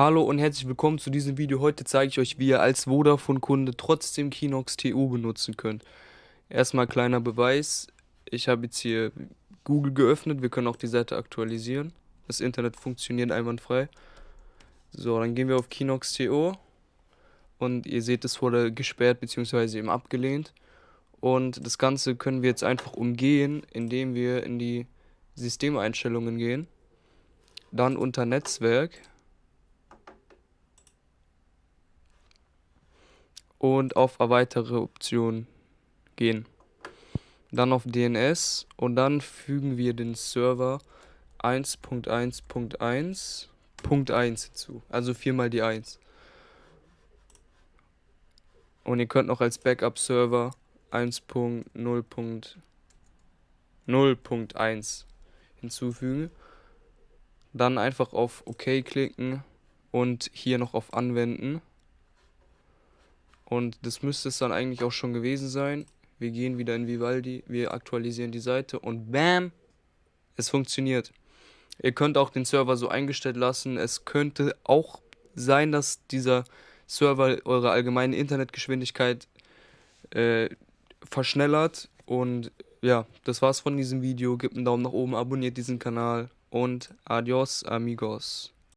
Hallo und herzlich willkommen zu diesem Video. Heute zeige ich euch, wie ihr als Vodafone-Kunde trotzdem Kinox TU benutzen könnt. Erstmal kleiner Beweis. Ich habe jetzt hier Google geöffnet. Wir können auch die Seite aktualisieren. Das Internet funktioniert einwandfrei. So, dann gehen wir auf Kinox TU. Und ihr seht, es wurde gesperrt bzw. eben abgelehnt. Und das Ganze können wir jetzt einfach umgehen, indem wir in die Systemeinstellungen gehen. Dann unter Netzwerk und auf erweitere Optionen gehen. Dann auf DNS und dann fügen wir den Server 1.1.1.1 hinzu. Also viermal die 1. Und ihr könnt noch als Backup-Server 1.0.0.1 hinzufügen. Dann einfach auf OK klicken und hier noch auf Anwenden. Und das müsste es dann eigentlich auch schon gewesen sein. Wir gehen wieder in Vivaldi, wir aktualisieren die Seite und BAM! Es funktioniert. Ihr könnt auch den Server so eingestellt lassen. Es könnte auch sein, dass dieser Server eure allgemeine Internetgeschwindigkeit äh, verschnellert. Und ja, das war's von diesem Video. Gebt einen Daumen nach oben, abonniert diesen Kanal und adios amigos.